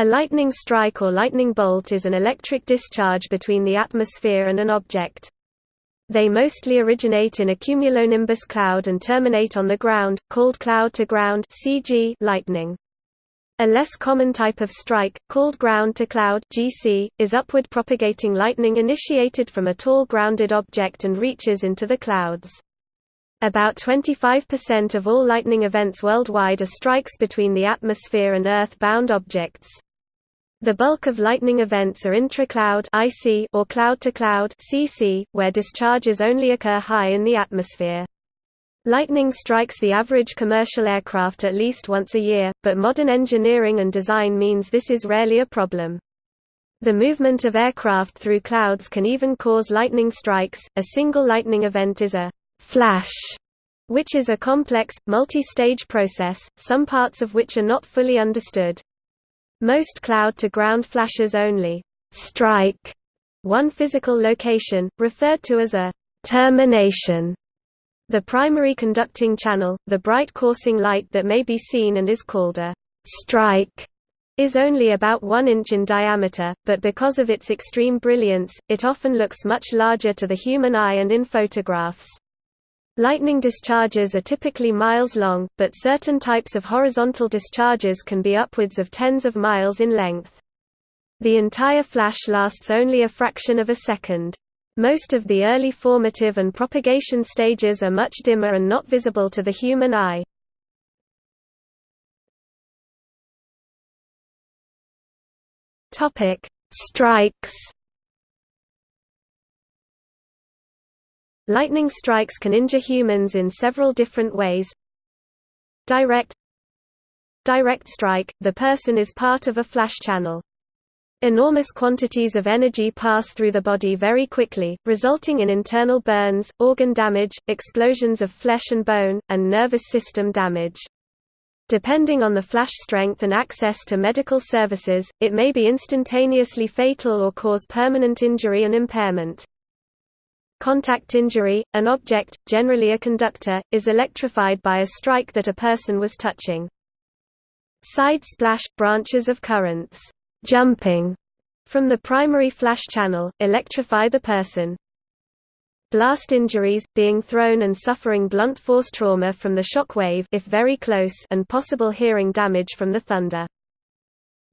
A lightning strike or lightning bolt is an electric discharge between the atmosphere and an object. They mostly originate in a cumulonimbus cloud and terminate on the ground, called cloud-to-ground (CG) lightning. A less common type of strike, called ground-to-cloud is upward propagating lightning initiated from a tall grounded object and reaches into the clouds. About 25% of all lightning events worldwide are strikes between the atmosphere and Earth-bound objects. The bulk of lightning events are intra-cloud or cloud-to-cloud (CC), where discharges only occur high in the atmosphere. Lightning strikes the average commercial aircraft at least once a year, but modern engineering and design means this is rarely a problem. The movement of aircraft through clouds can even cause lightning strikes. A single lightning event is a flash, which is a complex, multi-stage process, some parts of which are not fully understood. Most cloud-to-ground flashes only strike one physical location, referred to as a termination. The primary conducting channel, the bright coursing light that may be seen and is called a strike, is only about 1 inch in diameter, but because of its extreme brilliance, it often looks much larger to the human eye and in photographs. Lightning discharges are typically miles long, but certain types of horizontal discharges can be upwards of tens of miles in length. The entire flash lasts only a fraction of a second. Most of the early formative and propagation stages are much dimmer and not visible to the human eye. Strikes Lightning strikes can injure humans in several different ways. Direct Direct strike – the person is part of a flash channel. Enormous quantities of energy pass through the body very quickly, resulting in internal burns, organ damage, explosions of flesh and bone, and nervous system damage. Depending on the flash strength and access to medical services, it may be instantaneously fatal or cause permanent injury and impairment. Contact injury – An object, generally a conductor, is electrified by a strike that a person was touching. Side splash – Branches of currents jumping from the primary flash channel, electrify the person. Blast injuries – being thrown and suffering blunt force trauma from the shock wave if very close and possible hearing damage from the thunder.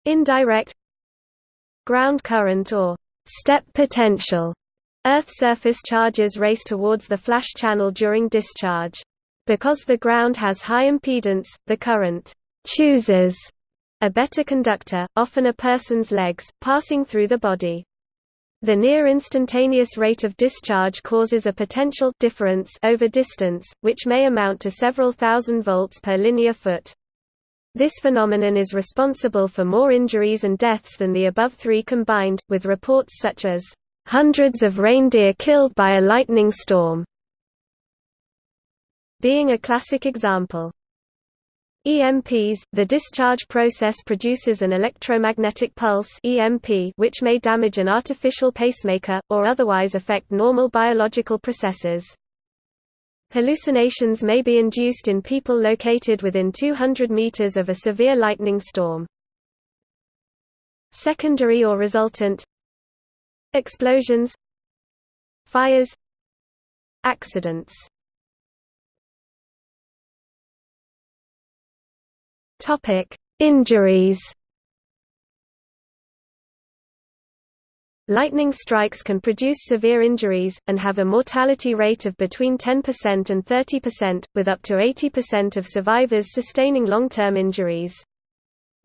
Indirect Ground current or step potential Earth surface charges race towards the flash channel during discharge. Because the ground has high impedance, the current chooses a better conductor, often a person's legs, passing through the body. The near instantaneous rate of discharge causes a potential difference over distance, which may amount to several thousand volts per linear foot. This phenomenon is responsible for more injuries and deaths than the above three combined, with reports such as hundreds of reindeer killed by a lightning storm, being a classic example. EMPs – The discharge process produces an electromagnetic pulse EMP which may damage an artificial pacemaker, or otherwise affect normal biological processes. Hallucinations may be induced in people located within 200 meters of a severe lightning storm. Secondary or resultant Explosions Fires Accidents Topic: Injuries. Lightning strikes can produce severe injuries, and have a mortality rate of between 10% and 30%, with up to 80% of survivors sustaining long-term injuries.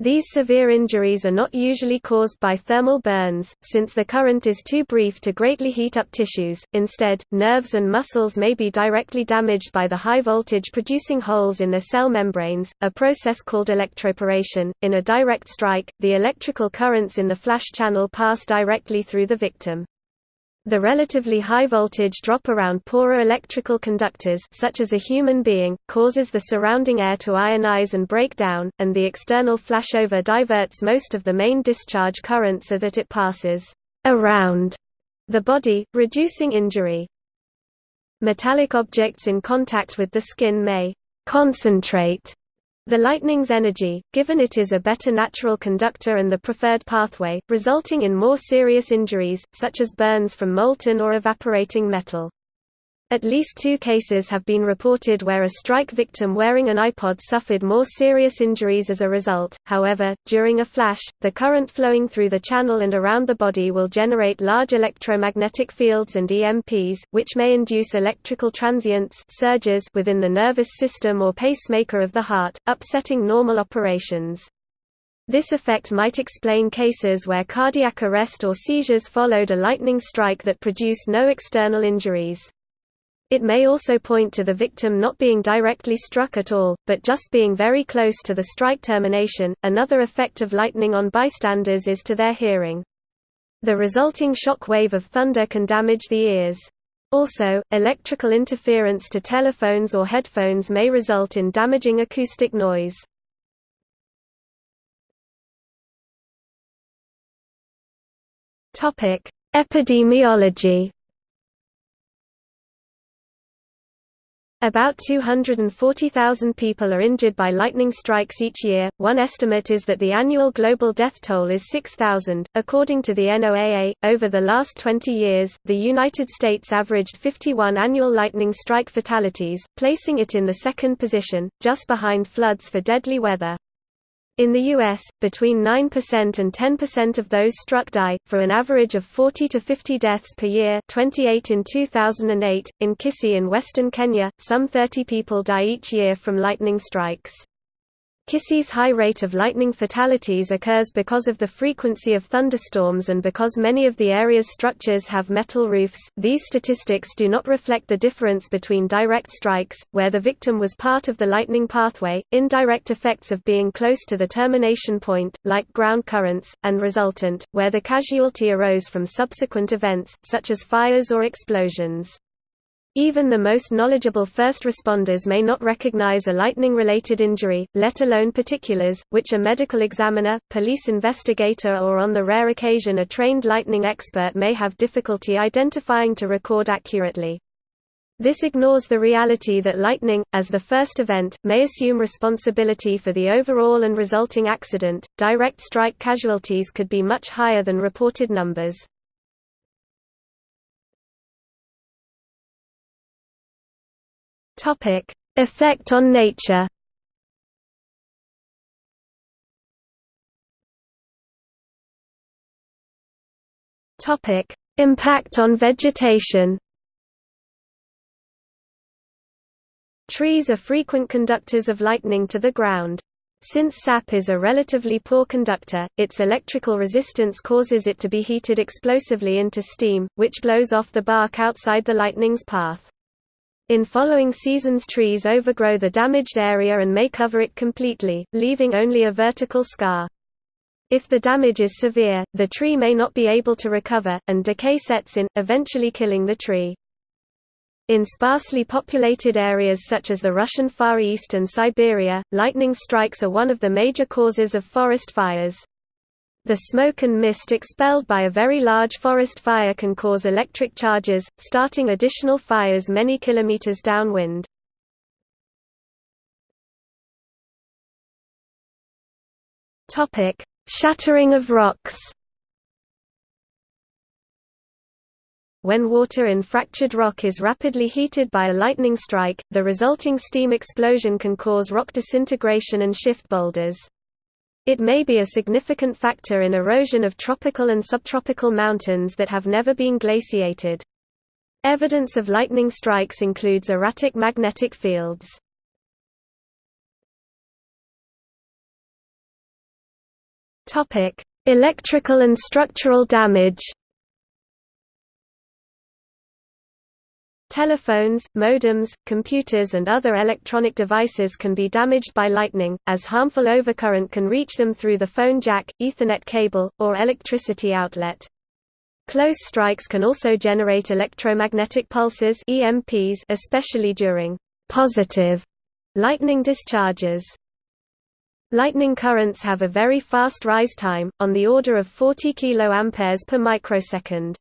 These severe injuries are not usually caused by thermal burns, since the current is too brief to greatly heat up tissues. Instead, nerves and muscles may be directly damaged by the high voltage producing holes in their cell membranes, a process called electroporation. In a direct strike, the electrical currents in the flash channel pass directly through the victim. The relatively high voltage drop around poorer electrical conductors such as a human being, causes the surrounding air to ionize and break down, and the external flashover diverts most of the main discharge current so that it passes around the body, reducing injury. Metallic objects in contact with the skin may concentrate The lightning's energy, given it is a better natural conductor and the preferred pathway, resulting in more serious injuries, such as burns from molten or evaporating metal. At least two cases have been reported where a strike victim wearing an iPod suffered more serious injuries as a result. However, during a flash, the current flowing through the channel and around the body will generate large electromagnetic fields and EMPs, which may induce electrical transients surges within the nervous system or pacemaker of the heart, upsetting normal operations. This effect might explain cases where cardiac arrest or seizures followed a lightning strike that produced no external injuries. It may also point to the victim not being directly struck at all, but just being very close to the strike termination. Another effect of lightning on bystanders is to their hearing. The resulting shock wave of thunder can damage the ears. Also, electrical interference to telephones or headphones may result in damaging acoustic noise. Epidemiology About 240,000 people are injured by lightning strikes each year. One estimate is that the annual global death toll is 6,000. According to the NOAA, over the last 20 years, the United States averaged 51 annual lightning strike fatalities, placing it in the second position, just behind floods for deadly weather. In the U.S., between 9% and 10% of those struck die, for an average of 40 to 50 deaths per year 28 in 2008. In Kisii in western Kenya, some 30 people die each year from lightning strikes. Kisii's high rate of lightning fatalities occurs because of the frequency of thunderstorms and because many of the area's structures have metal roofs. These statistics do not reflect the difference between direct strikes, where the victim was part of the lightning pathway, indirect effects of being close to the termination point, like ground currents, and resultant, where the casualty arose from subsequent events, such as fires or explosions. Even the most knowledgeable first responders may not recognize a lightning-related injury, let alone particulars, which a medical examiner, police investigator or on the rare occasion a trained lightning expert may have difficulty identifying to record accurately. This ignores the reality that lightning, as the first event, may assume responsibility for the overall and resulting accident. Direct strike casualties could be much higher than reported numbers. Topic: Effect on nature. Topic: Impact on vegetation. Trees are frequent conductors of lightning to the ground. Since sap is a relatively poor conductor, its electrical resistance causes it to be heated explosively into steam, which blows off the bark outside the lightning's path. In following seasons trees overgrow the damaged area and may cover it completely, leaving only a vertical scar. If the damage is severe, the tree may not be able to recover, and decay sets in, eventually killing the tree. In sparsely populated areas such as the Russian Far East and Siberia, lightning strikes are one of the major causes of forest fires. The smoke and mist expelled by a very large forest fire can cause electric charges, starting additional fires many kilometers downwind. Topic: Shattering of rocks. When water in fractured rock is rapidly heated by a lightning strike, the resulting steam explosion can cause rock disintegration and shift boulders. It may be a significant factor in erosion of tropical and subtropical mountains that have never been glaciated. Evidence of lightning strikes includes erratic magnetic fields. Electrical and structural damage Telephones, modems, computers and other electronic devices can be damaged by lightning, as harmful overcurrent can reach them through the phone jack, Ethernet cable, or electricity outlet. Close strikes can also generate electromagnetic pulses EMPs especially during positive lightning discharges. Lightning currents have a very fast rise time, on the order of 40 kA per microsecond.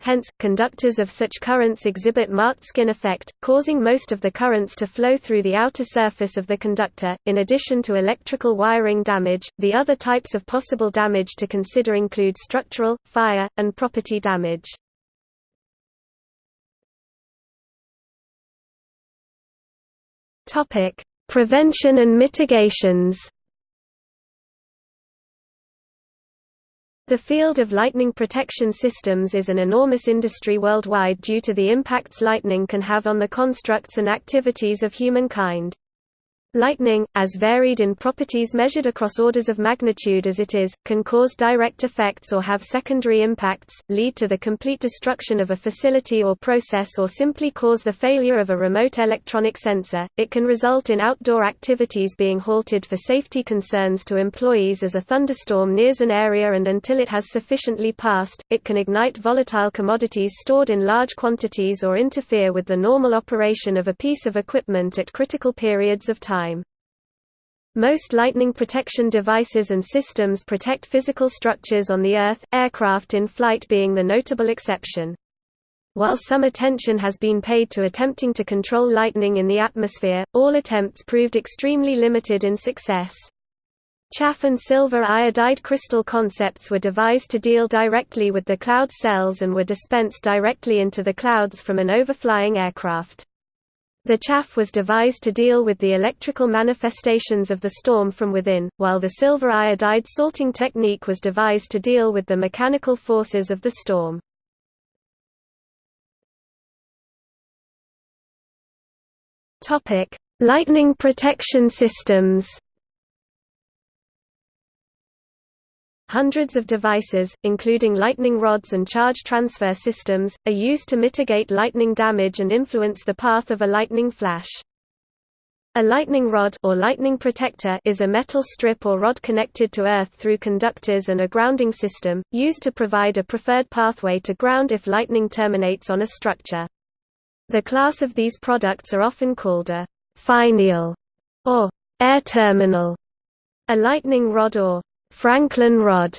Hence, conductors of such currents exhibit marked skin effect, causing most of the currents to flow through the outer surface of the conductor. In addition to electrical wiring damage, the other types of possible damage to consider include structural, fire, and property damage. Topic: Prevention and mitigations. The field of lightning protection systems is an enormous industry worldwide due to the impacts lightning can have on the constructs and activities of humankind. Lightning, as varied in properties measured across orders of magnitude as it is, can cause direct effects or have secondary impacts, lead to the complete destruction of a facility or process or simply cause the failure of a remote electronic sensor. It can result in outdoor activities being halted for safety concerns to employees as a thunderstorm nears an area and until it has sufficiently passed, it can ignite volatile commodities stored in large quantities or interfere with the normal operation of a piece of equipment at critical periods of time time. Most lightning protection devices and systems protect physical structures on the Earth, aircraft in flight being the notable exception. While some attention has been paid to attempting to control lightning in the atmosphere, all attempts proved extremely limited in success. Chaff and silver iodide crystal concepts were devised to deal directly with the cloud cells and were dispensed directly into the clouds from an overflying aircraft. The chaff was devised to deal with the electrical manifestations of the storm from within, while the silver iodide salting technique was devised to deal with the mechanical forces of the storm. Lightning protection systems Hundreds of devices, including lightning rods and charge transfer systems, are used to mitigate lightning damage and influence the path of a lightning flash. A lightning rod or lightning protector is a metal strip or rod connected to earth through conductors and a grounding system, used to provide a preferred pathway to ground if lightning terminates on a structure. The class of these products are often called a finial or air terminal, a lightning rod or Franklin rod,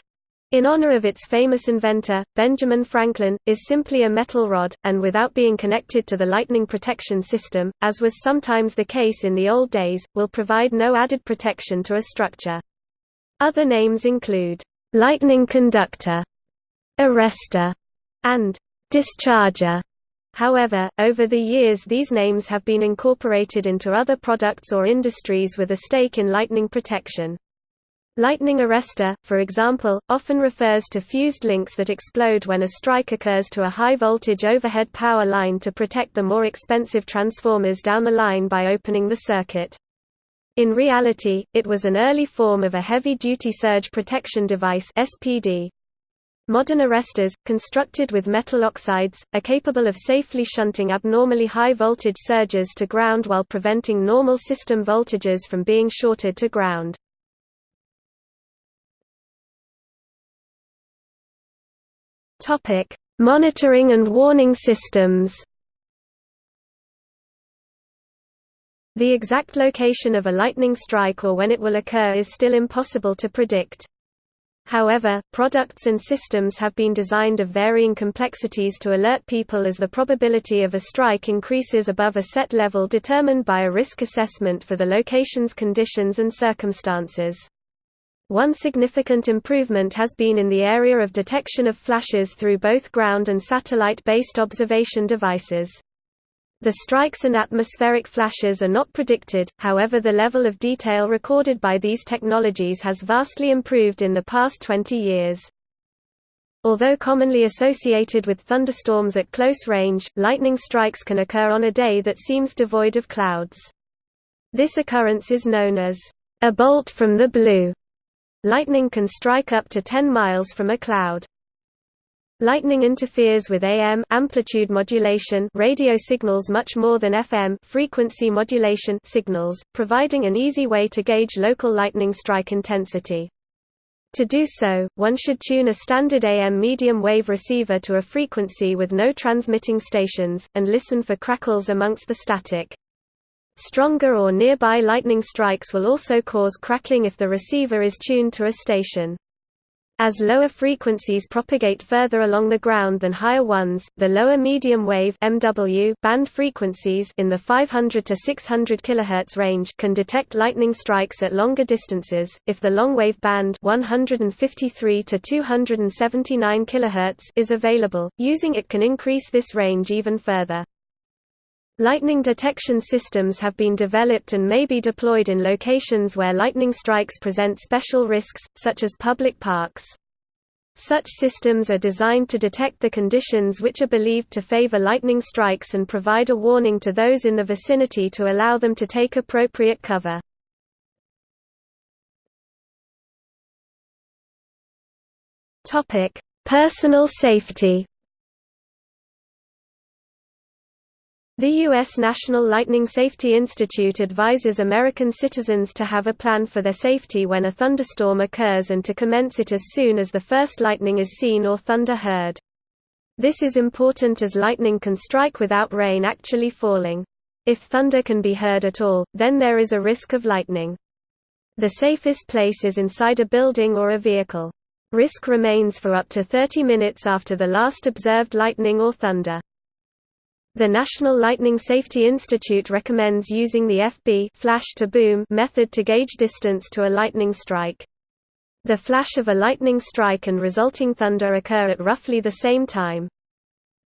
in honor of its famous inventor, Benjamin Franklin, is simply a metal rod, and without being connected to the lightning protection system, as was sometimes the case in the old days, will provide no added protection to a structure. Other names include, lightning conductor, arrestor, and discharger. However, over the years these names have been incorporated into other products or industries with a stake in lightning protection. Lightning arrestor, for example, often refers to fused links that explode when a strike occurs to a high-voltage overhead power line to protect the more expensive transformers down the line by opening the circuit. In reality, it was an early form of a heavy-duty surge protection device SPD. Modern arrestors, constructed with metal oxides, are capable of safely shunting abnormally high voltage surges to ground while preventing normal system voltages from being shorted to ground. Topic: Monitoring and warning systems. The exact location of a lightning strike or when it will occur is still impossible to predict. However, products and systems have been designed of varying complexities to alert people as the probability of a strike increases above a set level determined by a risk assessment for the location's conditions and circumstances. One significant improvement has been in the area of detection of flashes through both ground and satellite-based observation devices. The strikes and atmospheric flashes are not predicted, however the level of detail recorded by these technologies has vastly improved in the past 20 years. Although commonly associated with thunderstorms at close range, lightning strikes can occur on a day that seems devoid of clouds. This occurrence is known as a bolt from the blue. Lightning can strike up to 10 miles from a cloud. Lightning interferes with AM amplitude modulation radio signals much more than FM frequency modulation signals, providing an easy way to gauge local lightning strike intensity. To do so, one should tune a standard AM medium wave receiver to a frequency with no transmitting stations, and listen for crackles amongst the static. Stronger or nearby lightning strikes will also cause crackling if the receiver is tuned to a station. As lower frequencies propagate further along the ground than higher ones, the lower medium wave MW band frequencies in the 500 to 600 kHz range can detect lightning strikes at longer distances. If the long wave band 153 to 279 kHz is available, using it can increase this range even further. Lightning detection systems have been developed and may be deployed in locations where lightning strikes present special risks, such as public parks. Such systems are designed to detect the conditions which are believed to favor lightning strikes and provide a warning to those in the vicinity to allow them to take appropriate cover. Personal safety The U.S. National Lightning Safety Institute advises American citizens to have a plan for their safety when a thunderstorm occurs and to commence it as soon as the first lightning is seen or thunder heard. This is important as lightning can strike without rain actually falling. If thunder can be heard at all, then there is a risk of lightning. The safest place is inside a building or a vehicle. Risk remains for up to 30 minutes after the last observed lightning or thunder. The National Lightning Safety Institute recommends using the FB flash to boom method to gauge distance to a lightning strike. The flash of a lightning strike and resulting thunder occur at roughly the same time.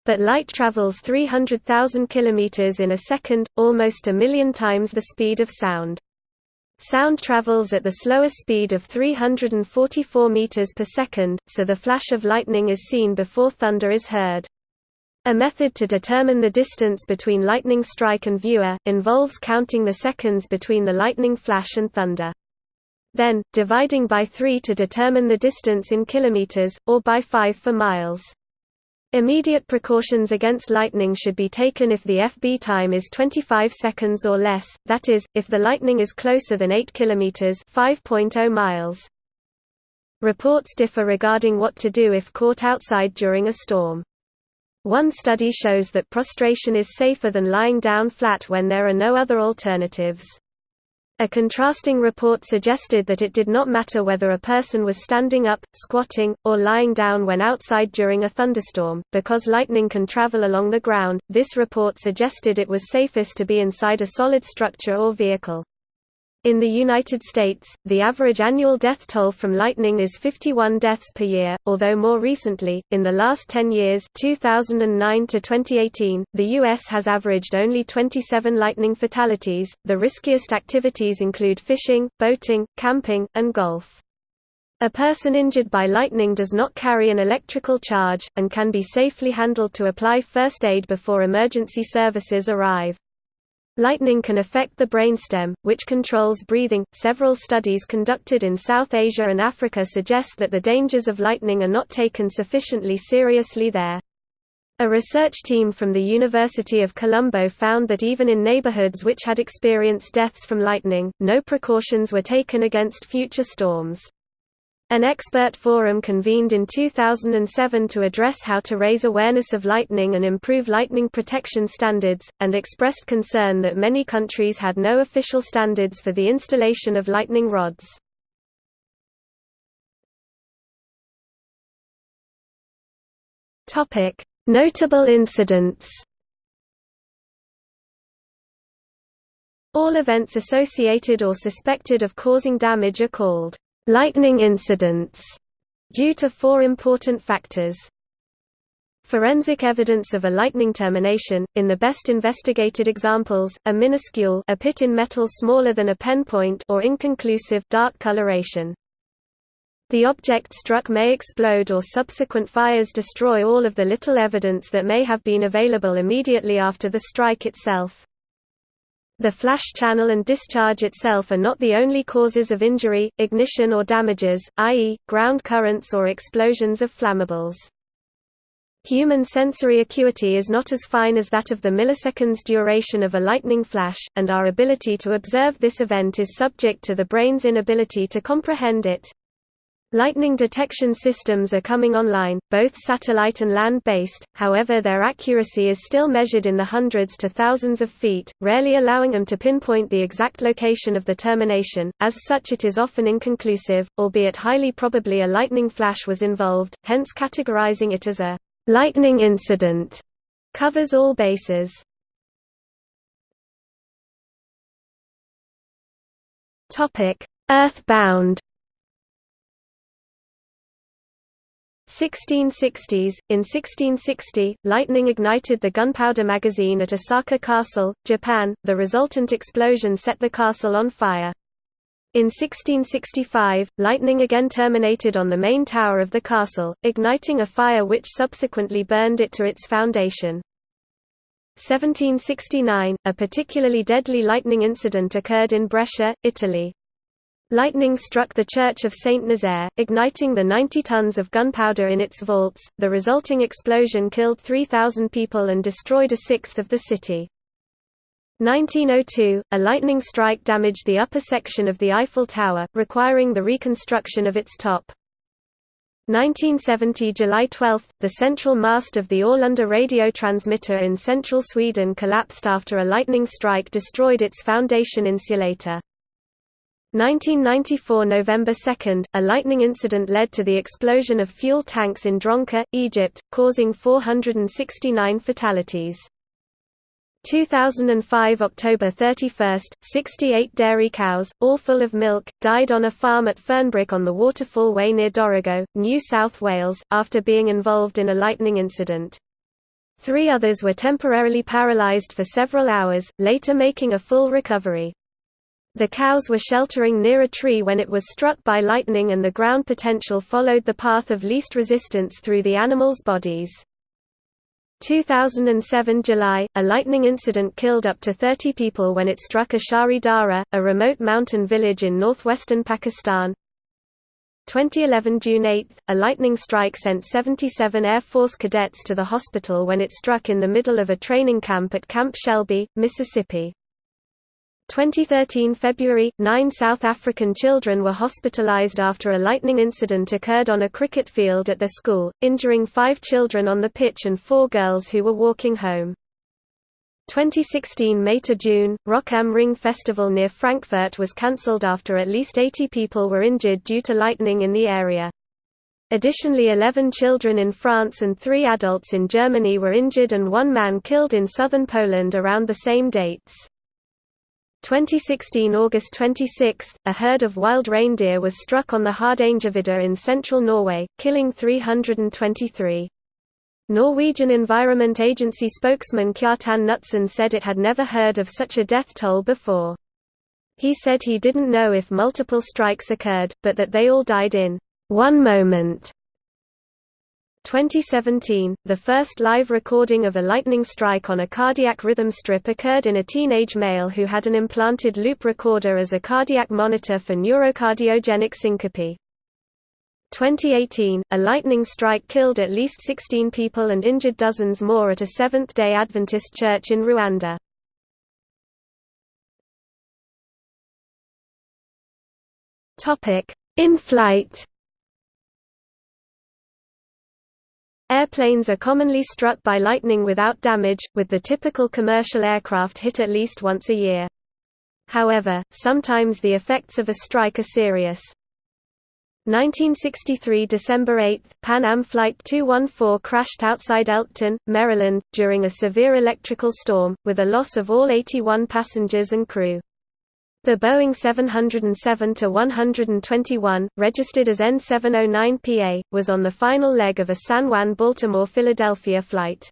But light travels 300,000 km in a second, almost a million times the speed of sound. Sound travels at the slower speed of 344 meters per second, so the flash of lightning is seen before thunder is heard. A method to determine the distance between lightning strike and viewer, involves counting the seconds between the lightning flash and thunder. Then, dividing by 3 to determine the distance in kilometers, or by 5 for miles. Immediate precautions against lightning should be taken if the FB time is 25 seconds or less, that is, if the lightning is closer than 8 km 5.0 miles. Reports differ regarding what to do if caught outside during a storm. One study shows that prostration is safer than lying down flat when there are no other alternatives. A contrasting report suggested that it did not matter whether a person was standing up, squatting, or lying down when outside during a thunderstorm, because lightning can travel along the ground. This report suggested it was safest to be inside a solid structure or vehicle. In the United States, the average annual death toll from lightning is 51 deaths per year, although more recently, in the last 10 years 2009 to 2018, the U.S. has averaged only 27 lightning fatalities. The riskiest activities include fishing, boating, camping, and golf. A person injured by lightning does not carry an electrical charge, and can be safely handled to apply first aid before emergency services arrive. Lightning can affect the brainstem, which controls breathing. Several studies conducted in South Asia and Africa suggest that the dangers of lightning are not taken sufficiently seriously there. A research team from the University of Colombo found that even in neighborhoods which had experienced deaths from lightning, no precautions were taken against future storms. An expert forum convened in 2007 to address how to raise awareness of lightning and improve lightning protection standards, and expressed concern that many countries had no official standards for the installation of lightning rods. Notable incidents All events associated or suspected of causing damage are called lightning incidents due to four important factors. Forensic evidence of a lightning termination, in the best investigated examples, a minuscule a pit in metal smaller than a pen point or inconclusive dark coloration. The object struck may explode or subsequent fires destroy all of the little evidence that may have been available immediately after the strike itself. The flash channel and discharge itself are not the only causes of injury, ignition or damages, i.e., ground currents or explosions of flammables. Human sensory acuity is not as fine as that of the milliseconds duration of a lightning flash, and our ability to observe this event is subject to the brain's inability to comprehend it. Lightning detection systems are coming online, both satellite and land-based, however their accuracy is still measured in the hundreds to thousands of feet, rarely allowing them to pinpoint the exact location of the termination, as such it is often inconclusive, albeit highly probably a lightning flash was involved, hence categorizing it as a «lightning incident» covers all bases. Earthbound 1660s – In 1660, lightning ignited the gunpowder magazine at Osaka Castle, Japan, the resultant explosion set the castle on fire. In 1665, lightning again terminated on the main tower of the castle, igniting a fire which subsequently burned it to its foundation. 1769, a particularly deadly lightning incident occurred in Brescia, Italy. Lightning struck the church of Saint Nazaire, igniting the 90 tons of gunpowder in its vaults. The resulting explosion killed 3,000 people and destroyed a sixth of the city. 1902, a lightning strike damaged the upper section of the Eiffel Tower, requiring the reconstruction of its top. 1970 July 12, the central mast of the Arlanda radio transmitter in central Sweden collapsed after a lightning strike destroyed its foundation insulator. 1994 November 2, a lightning incident led to the explosion of fuel tanks in Dronka, Egypt, causing 469 fatalities. 2005 October 31, 68 dairy cows, all full of milk, died on a farm at Fernbrook on the Waterfall Way near Dorrigo, New South Wales, after being involved in a lightning incident. Three others were temporarily paralysed for several hours, later making a full recovery. The cows were sheltering near a tree when it was struck by lightning and the ground potential followed the path of least resistance through the animals' bodies. 2007 July, a lightning incident killed up to 30 people when it struck Ashari Dara, a remote mountain village in northwestern Pakistan. 2011 June 8, a lightning strike sent 77 Air Force cadets to the hospital when it struck in the middle of a training camp at Camp Shelby, Mississippi. 2013 February, nine South African children were hospitalized after a lightning incident occurred on a cricket field at their school, injuring five children on the pitch and four girls who were walking home. 2016 May to June, Rock am Ring Festival near Frankfurt was cancelled after at least 80 people were injured due to lightning in the area. Additionally 11 children in France and three adults in Germany were injured and one man killed in southern Poland around the same dates. 2016 August 26, a herd of wild reindeer was struck on the Hardangervidda in central Norway, killing 323. Norwegian Environment Agency spokesman Kjartan Knutsen said it had never heard of such a death toll before. He said he didn't know if multiple strikes occurred, but that they all died in one moment. 2017, the first live recording of a lightning strike on a cardiac rhythm strip occurred in a teenage male who had an implanted loop recorder as a cardiac monitor for neurocardiogenic syncope. 2018, a lightning strike killed at least 16 people and injured dozens more at a Seventh-day Adventist church in Rwanda. In flight Airplanes are commonly struck by lightning without damage, with the typical commercial aircraft hit at least once a year. However, sometimes the effects of a strike are serious. 1963 December 8, Pan Am Flight 214 crashed outside Elkton, Maryland, during a severe electrical storm, with a loss of all 81 passengers and crew. The Boeing 707-121, registered as N709PA, was on the final leg of a San Juan-Baltimore-Philadelphia flight.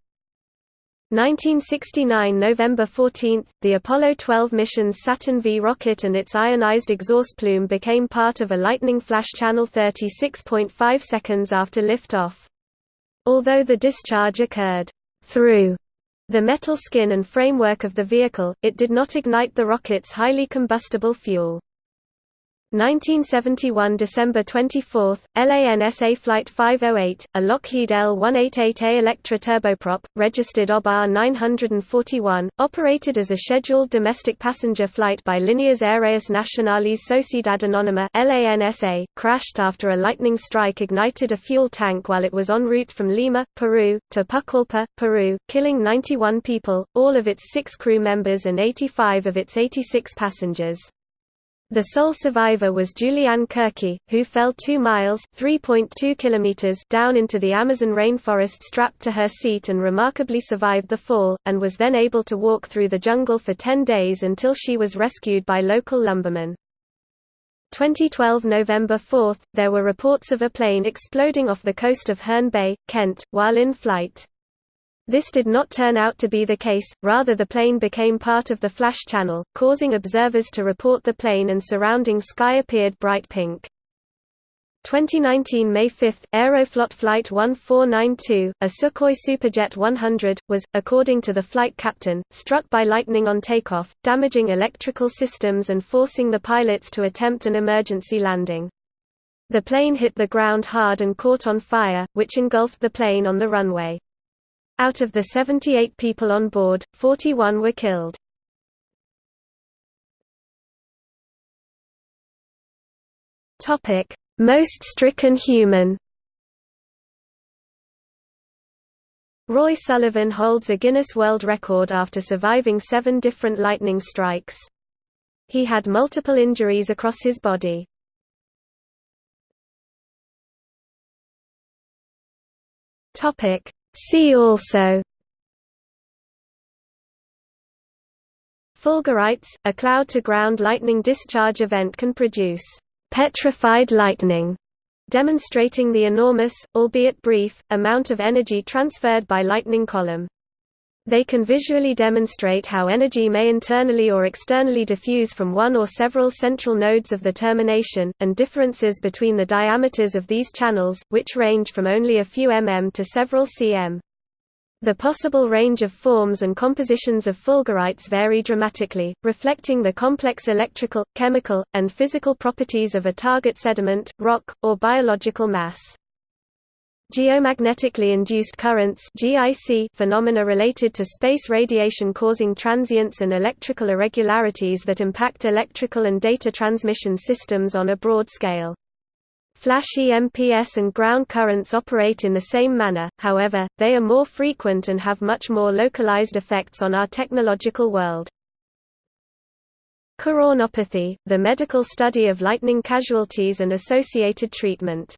1969 November 14, the Apollo 12 mission's Saturn V rocket and its ionized exhaust plume became part of a lightning flash channel 36.5 seconds after liftoff. Although the discharge occurred through the metal skin and framework of the vehicle, it did not ignite the rocket's highly combustible fuel. 1971 December 24, LANSA Flight 508, a Lockheed L-188A Electra turboprop, registered OB R941, operated as a scheduled domestic passenger flight by Líneas Aéreas Nacionales Sociedad Anónima LANSA, crashed after a lightning strike ignited a fuel tank while it was en route from Lima, Peru, to Pucallpa, Peru, killing 91 people, all of its six crew members and 85 of its 86 passengers. The sole survivor was Juliane Koepcke, who fell 2 miles (3.2 kilometers) down into the Amazon rainforest strapped to her seat and remarkably survived the fall, and was then able to walk through the jungle for 10 days until she was rescued by local lumbermen. 2012 November 4, there were reports of a plane exploding off the coast of Herne Bay, Kent, while in flight. This did not turn out to be the case, rather the plane became part of the flash channel, causing observers to report the plane and surrounding sky appeared bright pink. 2019 May 5, Aeroflot Flight 1492, a Sukhoi Superjet 100, was, according to the flight captain, struck by lightning on takeoff, damaging electrical systems and forcing the pilots to attempt an emergency landing. The plane hit the ground hard and caught on fire, which engulfed the plane on the runway. Out of the 78 people on board, 41 were killed. Most stricken human Roy Sullivan holds a Guinness World Record after surviving seven different lightning strikes. He had multiple injuries across his body. Topic: See also Fulgurites, a cloud-to-ground lightning discharge event can produce petrified lightning, demonstrating the enormous, albeit brief, amount of energy transferred by lightning column. They can visually demonstrate how energy may internally or externally diffuse from one or several central nodes of the termination, and differences between the diameters of these channels, which range from only a few mm to several cm. The possible range of forms and compositions of fulgurites vary dramatically, reflecting the complex electrical, chemical, and physical properties of a target sediment, rock, or biological mass. Geomagnetically induced currents (GIC) phenomena related to space radiation causing transients and electrical irregularities that impact electrical and data transmission systems on a broad scale. Flash EMPS and ground currents operate in the same manner, however, they are more frequent and have much more localized effects on our technological world. Keraunopathy, the medical study of lightning casualties and associated treatment